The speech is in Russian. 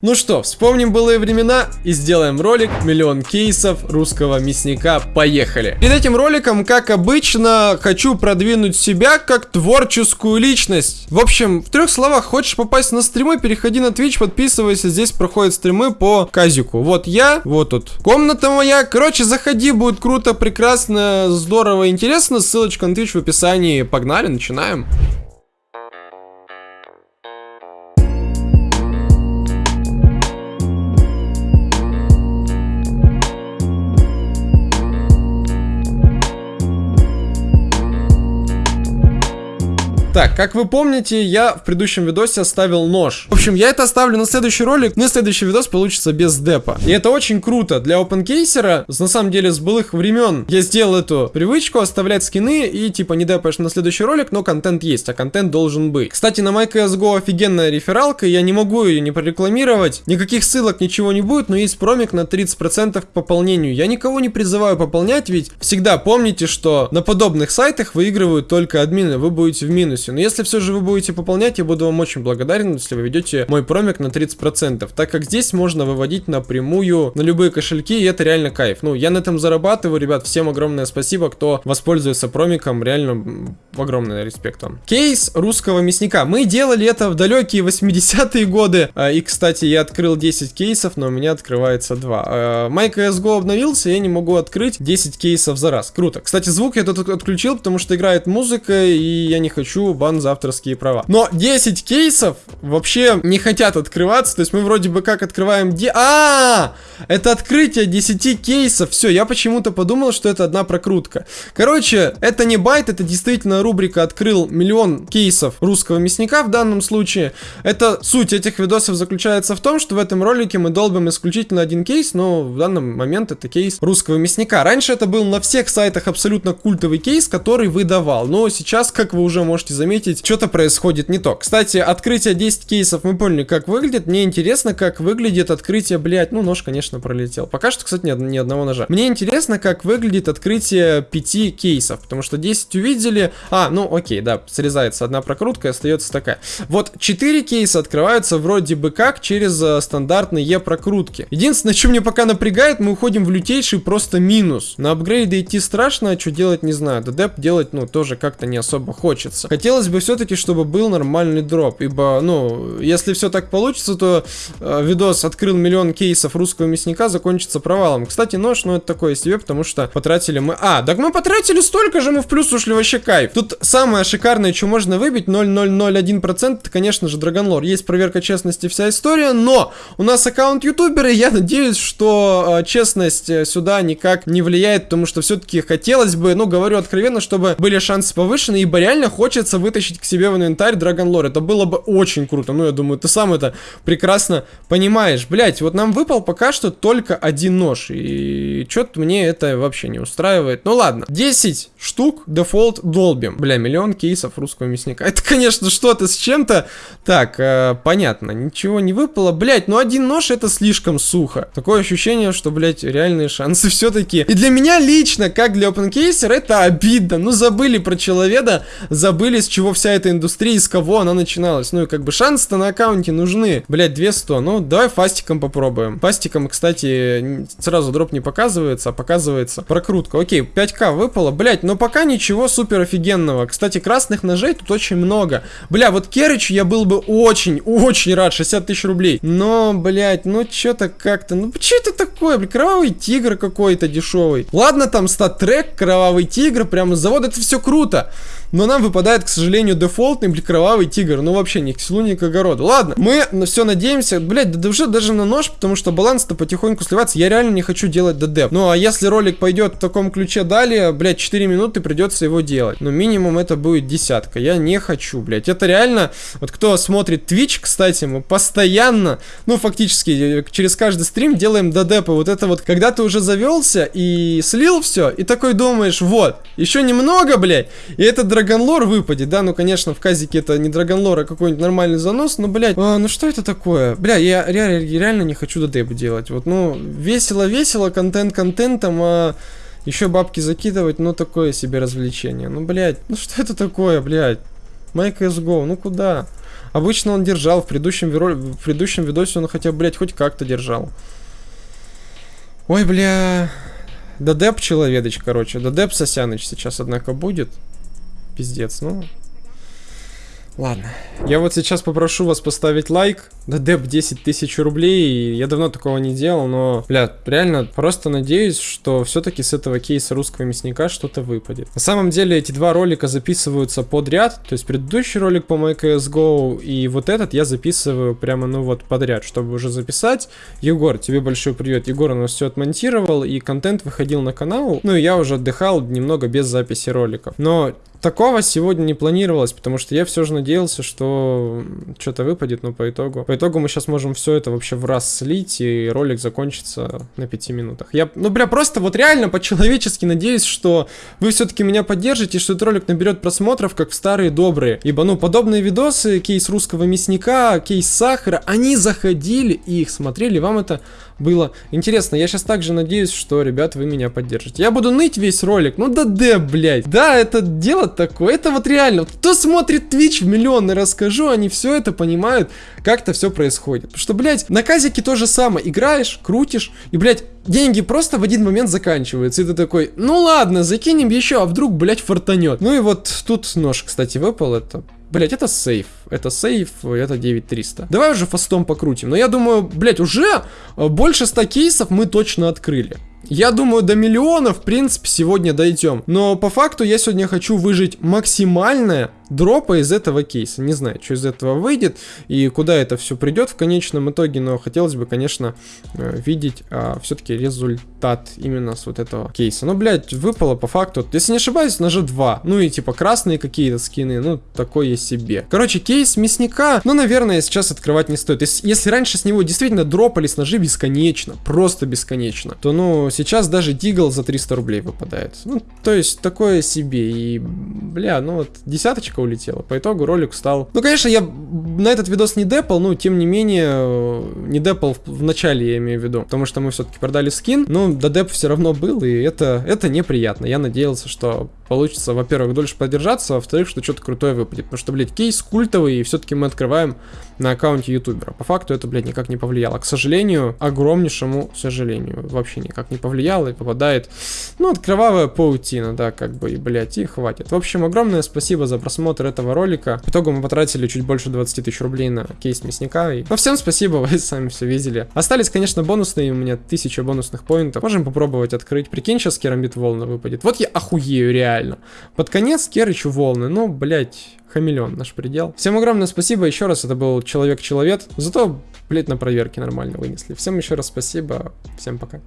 Ну что, вспомним былые времена и сделаем ролик «Миллион кейсов русского мясника». Поехали! Перед этим роликом, как обычно, хочу продвинуть себя как творческую личность. В общем, в трех словах, хочешь попасть на стримы, переходи на Twitch, подписывайся, здесь проходят стримы по казику. Вот я, вот тут комната моя. Короче, заходи, будет круто, прекрасно, здорово, интересно. Ссылочка на Twitch в описании. Погнали, начинаем. Так, как вы помните, я в предыдущем видосе оставил нож. В общем, я это оставлю на следующий ролик, но следующий видос получится без депа. И это очень круто. Для опенкейсера, на самом деле, с былых времен, я сделал эту привычку оставлять скины и типа не депаешь на следующий ролик, но контент есть, а контент должен быть. Кстати, на MyCSGO офигенная рефералка, я не могу ее не прорекламировать. Никаких ссылок, ничего не будет, но есть промик на 30% к пополнению. Я никого не призываю пополнять, ведь всегда помните, что на подобных сайтах выигрывают только админы, вы будете в минусе полностью. Но если все же вы будете пополнять, я буду вам очень благодарен, если вы ведете мой промик на 30%, так как здесь можно выводить напрямую на любые кошельки, и это реально кайф. Ну, я на этом зарабатываю, ребят, всем огромное спасибо, кто воспользуется промиком, реально огромный респект вам. Кейс русского мясника. Мы делали это в далекие 80-е годы, а, и, кстати, я открыл 10 кейсов, но у меня открывается 2. MyCSGO обновился, я не могу открыть 10 кейсов за раз. Круто. Кстати, звук я тут отключил, потому что играет музыка, и я не хочу бан за авторские права. Но 10 кейсов вообще не хотят открываться. То есть мы вроде бы как открываем... Де... А, -а, а, это открытие 10 кейсов. Все, я почему-то подумал, что это одна прокрутка. Короче, это не bait, это действительно рубрика «Открыл миллион кейсов русского мясника» в данном случае. Это суть этих видосов заключается в том, что в этом ролике мы долбим исключительно один кейс, но в данный момент это кейс русского мясника. Раньше это был на всех сайтах абсолютно культовый кейс, который выдавал. Но сейчас, как вы уже можете заметить, что-то происходит не то. Кстати, открытие 10 кейсов, мы поняли, как выглядит. Мне интересно, как выглядит открытие, блять, ну, нож, конечно, пролетел. Пока что, кстати, ни, ни одного ножа. Мне интересно, как выглядит открытие 5 кейсов, потому что 10 увидели. А, ну, окей, да, срезается одна прокрутка остается такая. Вот 4 кейса открываются вроде бы как через э, стандартные E-прокрутки. Единственное, что мне пока напрягает, мы уходим в лютейший просто минус. На апгрейды идти страшно, а что делать не знаю. ДДП делать, ну, тоже как-то не особо хочется. Хотелось хотелось бы все-таки, чтобы был нормальный дроп, ибо, ну, если все так получится, то э, видос «Открыл миллион кейсов русского мясника» закончится провалом. Кстати, нож, ну, это такое себе, потому что потратили мы... А, так мы потратили столько же, мы в плюс ушли, вообще кайф. Тут самое шикарное, что можно выбить, 0,001%, это, конечно же, Драгонлор. Есть проверка честности, вся история, но у нас аккаунт ютубера, и я надеюсь, что э, честность э, сюда никак не влияет, потому что все-таки хотелось бы, ну, говорю откровенно, чтобы были шансы повышены, ибо реально хочется вытащить к себе в инвентарь Драгон Лор. Это было бы очень круто. Ну, я думаю, ты сам это прекрасно понимаешь. Блять, вот нам выпал пока что только один нож. И что-то мне это вообще не устраивает. Ну ладно. 10 штук дефолт долбим. Бля, миллион кейсов русского мясника. Это, конечно, что-то с чем-то. Так, э, понятно. Ничего не выпало. Блять, ну один нож это слишком сухо. Такое ощущение, что, блять, реальные шансы все-таки. И для меня лично, как для OpenCaser, это обидно. Ну, забыли про человека, забыли, с чего вся эта индустрия, из кого она начиналась. Ну и как бы шансы-то на аккаунте нужны. Блять, 200. Ну, давай фастиком попробуем. Фастиком, кстати, сразу дроп не показывается, а показывается прокрутка. Окей, 5к выпало. Блять, но пока ничего супер офигенного. Кстати, красных ножей тут очень много. Бля, вот Керрич я был бы очень, очень рад. 60 тысяч рублей. Но, блять, ну что-то как-то... Ну, что это такое? Бля, кровавый тигр какой-то дешевый. Ладно, там стат-трек, кровавый тигр, прямо с завода. Это все круто. Но нам выпадает, к сожалению, дефолтный кровавый тигр. Ну, вообще, ни к селу, ни к огороду. Ладно, мы на все надеемся. Блять, да уже даже на нож, потому что баланс-то потихоньку сливается. Я реально не хочу делать ДД. Ну, а если ролик пойдет в таком ключе далее, блять, 4 минуты придется его делать. Но минимум это будет десятка. Я не хочу, блять. Это реально... Вот кто смотрит Twitch, кстати, мы постоянно, ну, фактически, через каждый стрим делаем ДДП. Вот это вот, когда ты уже завелся и слил все, и такой думаешь, вот, еще немного, блять, и этот драгонлор выпадет, да, ну, конечно, в казике это не драгонлор, а какой-нибудь нормальный занос, но, блядь, а, ну что это такое? Бля, я реально, реально не хочу додеп делать, вот, ну, весело-весело, контент контентом, а еще бабки закидывать, ну, такое себе развлечение, ну, блядь, ну что это такое, блядь? My CSGO, ну куда? Обычно он держал, в предыдущем, виро... в предыдущем видосе он хотя бы, блядь, хоть как-то держал. Ой, бля... Дадеп человедыч, короче. Дадеп Сосяныч сейчас, однако, будет. Пиздец, ну... Ладно. Я вот сейчас попрошу вас поставить лайк. Да деп 10 тысяч рублей. Я давно такого не делал, но, бля, реально просто надеюсь, что все-таки с этого кейса русского мясника что-то выпадет. На самом деле эти два ролика записываются подряд. То есть предыдущий ролик по MyCSGO и вот этот я записываю прямо, ну вот, подряд, чтобы уже записать. Егор, тебе большой привет. Егор у все отмонтировал и контент выходил на канал. Ну и я уже отдыхал немного без записи роликов. Но Такого сегодня не планировалось, потому что я все же надеялся, что что-то выпадет, но по итогу... По итогу мы сейчас можем все это вообще в раз слить, и ролик закончится на 5 минутах. Я, ну, бля, просто вот реально по-человечески надеюсь, что вы все-таки меня поддержите, что этот ролик наберет просмотров, как в старые добрые. Ибо, ну, подобные видосы, кейс русского мясника, кейс сахара, они заходили и их смотрели, вам это было интересно. Я сейчас также надеюсь, что, ребят, вы меня поддержите. Я буду ныть весь ролик. Ну да да, блядь. Да, это дело такое. Это вот реально. Кто смотрит Twitch в миллионы расскажу, они все это понимают, как это все происходит. Потому что, блядь, на казике то же самое. Играешь, крутишь, и, блядь, деньги просто в один момент заканчиваются. И ты такой, ну ладно, закинем еще, а вдруг, блядь, фартанет. Ну и вот тут нож, кстати, выпал. Это Блять, это сейф. Это сейф, это 9300. Давай уже фастом покрутим. Но я думаю, блять, уже э, больше 100 кейсов мы точно открыли. Я думаю, до миллиона, в принципе, сегодня дойдем. Но по факту я сегодня хочу выжить максимальное дропа из этого кейса. Не знаю, что из этого выйдет и куда это все придет в конечном итоге, но хотелось бы, конечно, э, видеть а, все-таки результат именно с вот этого кейса. Ну, блядь, выпало по факту, если не ошибаюсь, на G2. Ну и типа красные какие-то скины, ну, такое себе. Короче, кейс мясника, ну, наверное, сейчас открывать не стоит. Если, если раньше с него действительно дропались ножи бесконечно, просто бесконечно, то, ну, сейчас даже Дигл за 300 рублей выпадает. Ну, то есть, такое себе. И, бля, ну вот, десяточка улетела. По итогу ролик стал... Ну, конечно, я на этот видос не депал, но, тем не менее, не депал в, в начале, я имею в виду. Потому что мы все-таки продали скин. Но до деп все равно был, и это, это неприятно. Я надеялся, что получится, во-первых, дольше подержаться, а во-вторых, что что-то крутое выпадет. Потому что, блядь, кейс культовый, и все-таки мы открываем на аккаунте ютубера. По факту это, блядь, никак не повлияло. К сожалению, огромнейшему сожалению, вообще никак не повлияло и попадает, ну, от кровавая паутина, да, как бы, и, блядь, и хватит. В общем, огромное спасибо за просмотр этого ролика. В итоге мы потратили чуть больше 20 тысяч рублей на кейс мясника. И... Ну, всем спасибо, вы сами все видели. Остались, конечно, бонусные, у меня тысяча бонусных поинтов. Можем попробовать открыть. Прикинь, сейчас керамбит волна выпадет. Вот я охуею, реально. Под конец Керычу волны, ну, блядь, хамелеон, наш предел. Всем огромное спасибо еще раз, это был Человек-Человек. Зато, блядь, на проверке нормально вынесли. Всем еще раз спасибо, всем пока.